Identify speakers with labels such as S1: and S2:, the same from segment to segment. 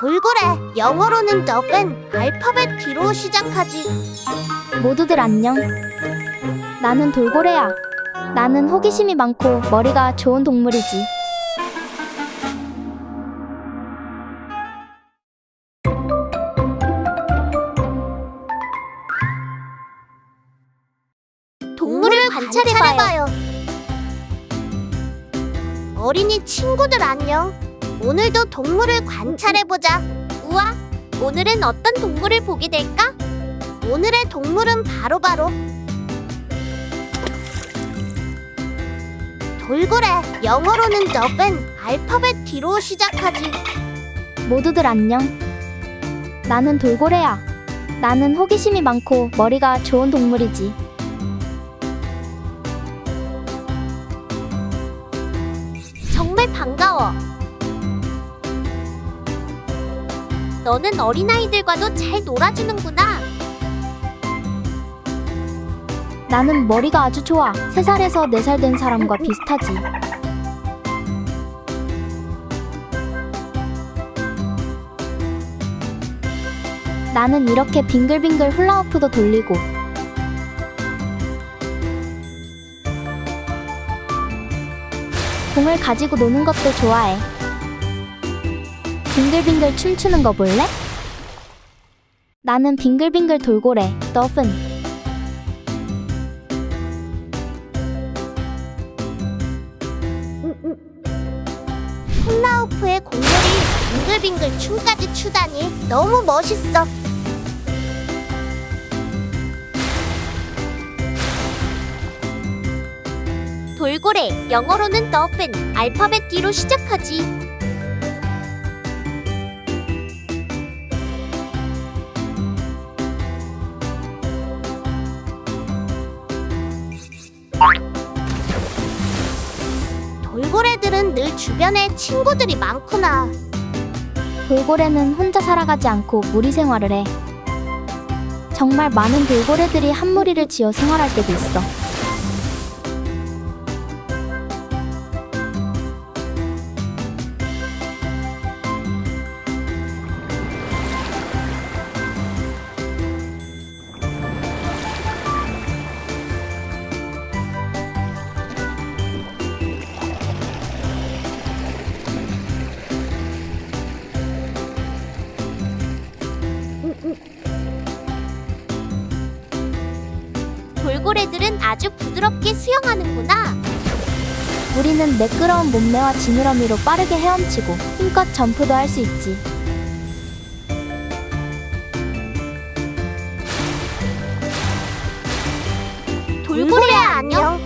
S1: 돌고래 영어로는 더벤 알파벳 D로 시작하지
S2: 모두들 안녕. 나는 돌고래야. 나는 호기심이 많고 머리가 좋은 동물이지.
S1: 동물을 관찰해봐요 어린이 친구들 안녕 오늘도 동물을 관찰해보자 우와 오늘은 어떤 동물을 보게 될까? 오늘의 동물은 바로 바로 돌고래 영어로는 더벤 알파벳 D로 시작하지
S2: 모두들 안녕. 나는 돌고래야. 나는 호기심이 많고 머리가 좋은 동물이지.
S1: 정말 반가워. 너는 어린아이들과도 잘 놀아주는구나.
S2: 나는 머리가 아주 좋아. 3살에서 4살 된 사람과 비슷하지. 나는 이렇게 빙글빙글 훌라후프도 돌리고 공을 가지고 노는 것도 좋아해. 빙글빙글 춤추는 거 볼래? 나는 빙글빙글 돌고래, 더픈.
S1: 훌라후프의 공놀이 빙글빙글 춤까지 추다니 너무 멋있어. 돌고래 영어로는 더펜 알파벳 D로 시작하지. 돌고래들은 늘 주변에 친구들이 많구나.
S2: 돌고래는 혼자 살아가지 않고 무리 생활을 해. 정말 많은 돌고래들이 한 무리를 지어 생활할 때도 있어.
S1: 돌고래들은 아주 부드럽게 수영하는구나.
S2: 우리는 매끄러운 몸매와 지느러미로 빠르게 헤엄치고 힘껏 점프도 할 수 있지.
S1: 돌고래 안녕.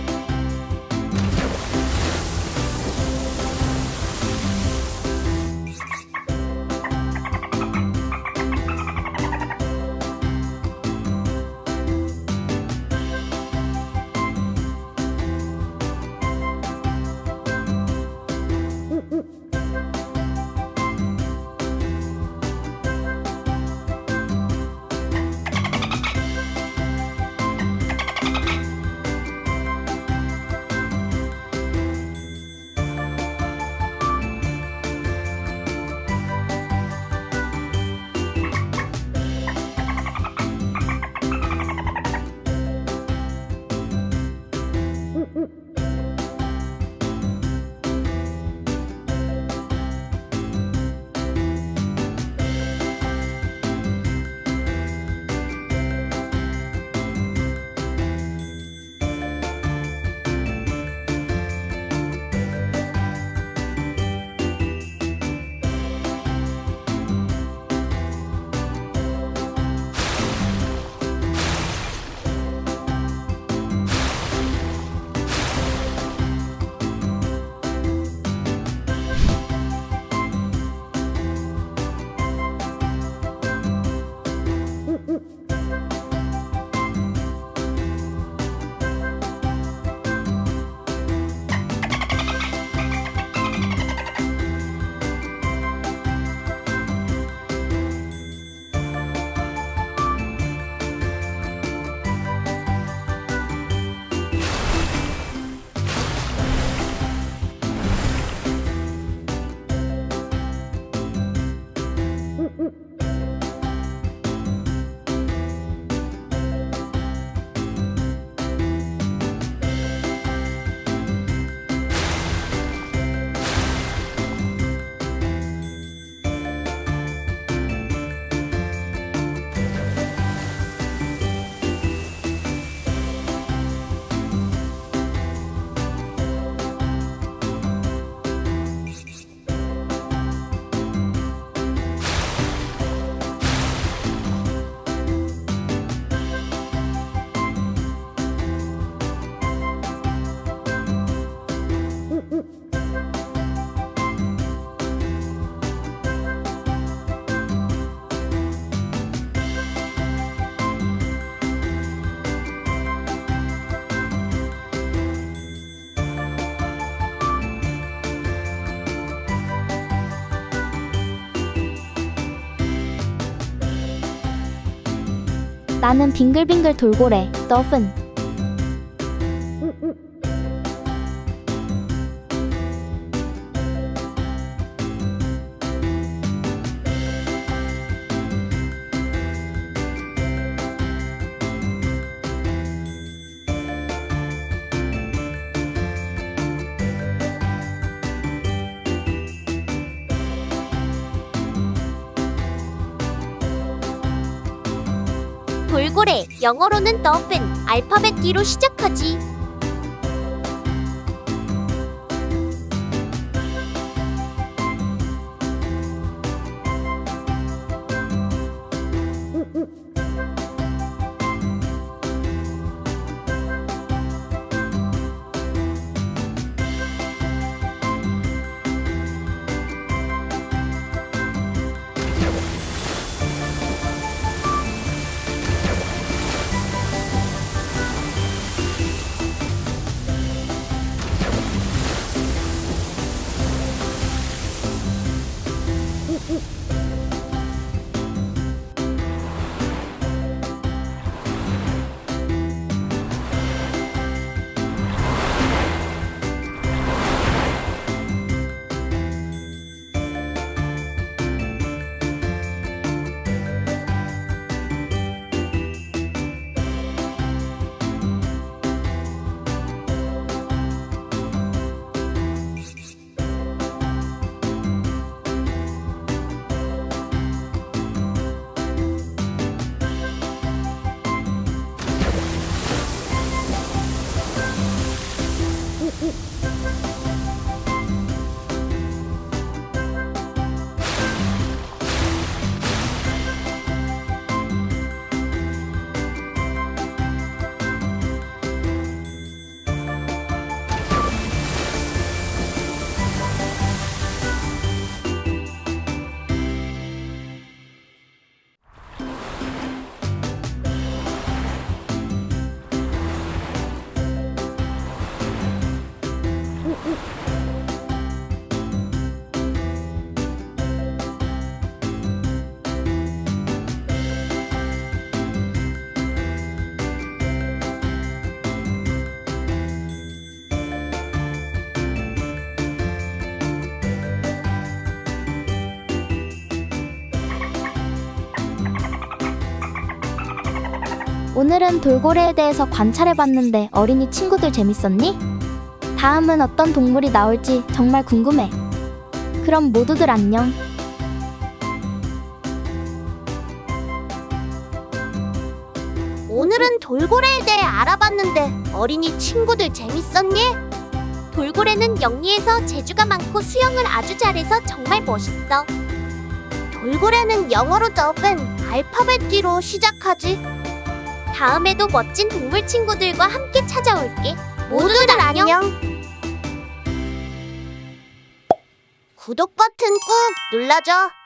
S2: 나는 빙글빙글 돌고래, 너픈.
S1: 돌고래, 영어로는 더핀, 알파벳 D로 시작하지.
S2: 오늘은 돌고래에 대해서 관찰해봤는데 어린이 친구들 재밌었니? 다음은 어떤 동물이 나올지 정말 궁금해. 그럼 모두들 안녕.
S1: 오늘은 돌고래에 대해 알아봤는데 어린이 친구들 재밌었니? 돌고래는 영리해서 재주가 많고 수영을 아주 잘해서 정말 멋있어. 돌고래는 영어로 더벤 알파벳 D로 시작하지. 다음에도 멋진 동물 친구들과 함께 찾아올게. 모두들 안녕. 구독 버튼 꾹 눌러줘.